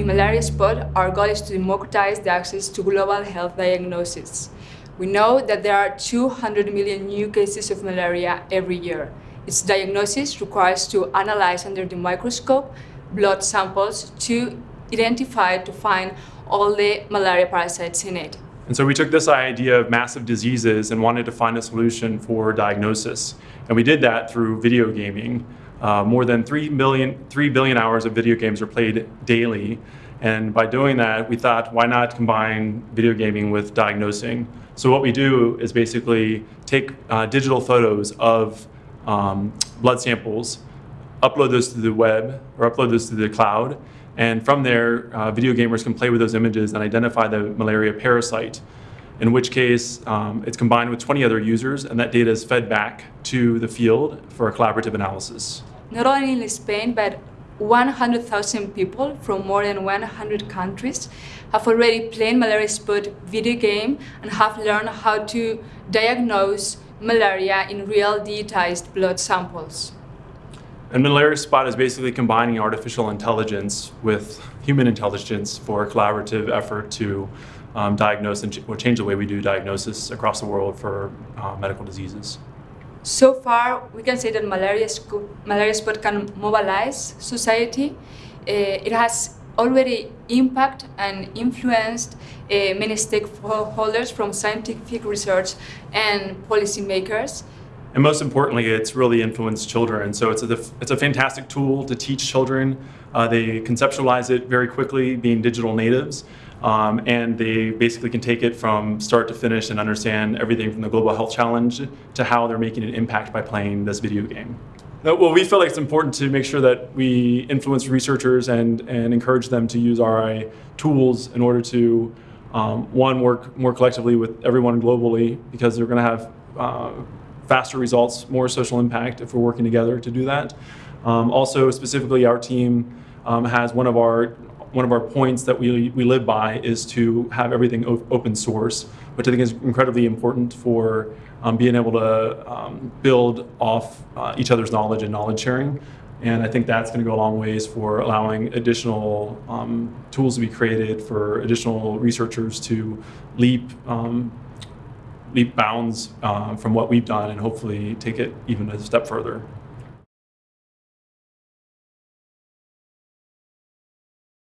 Malaria Spot, our goal is to democratize the access to global health diagnosis. We know that there are 200 million new cases of malaria every year. Its diagnosis requires to analyze under the microscope blood samples to identify, to find all the malaria parasites in it. And so we took this idea of massive diseases and wanted to find a solution for diagnosis. And we did that through video gaming. Uh, more than 3 billion, 3 billion hours of video games are played daily. And by doing that, we thought, why not combine video gaming with diagnosing? So what we do is basically take uh, digital photos of um, blood samples, upload those to the web or upload those to the cloud, and from there, uh, video gamers can play with those images and identify the malaria parasite, in which case um, it's combined with 20 other users and that data is fed back to the field for a collaborative analysis. Not only in Spain, but 100,000 people from more than 100 countries have already played Malaria Spot video game and have learned how to diagnose malaria in real digitized blood samples. And Malaria Spot is basically combining artificial intelligence with human intelligence for a collaborative effort to um, diagnose and ch or change the way we do diagnosis across the world for uh, medical diseases. So far, we can say that malaria, malaria spot can mobilize society. Uh, it has already impact and influenced uh, many stakeholders from scientific research and policymakers. And most importantly, it's really influenced children. So it's a, it's a fantastic tool to teach children. Uh, they conceptualize it very quickly, being digital natives. Um, and they basically can take it from start to finish and understand everything from the global health challenge to how they're making an impact by playing this video game. Well, we feel like it's important to make sure that we influence researchers and, and encourage them to use RI tools in order to, um, one, work more collectively with everyone globally because they're going to have uh, faster results, more social impact if we're working together to do that. Um, also, specifically, our team um, has one of our one of our points that we, we live by is to have everything open source, which I think is incredibly important for um, being able to um, build off uh, each other's knowledge and knowledge sharing. And I think that's going to go a long ways for allowing additional um, tools to be created for additional researchers to leap um, leap bounds uh, from what we've done and hopefully take it even a step further.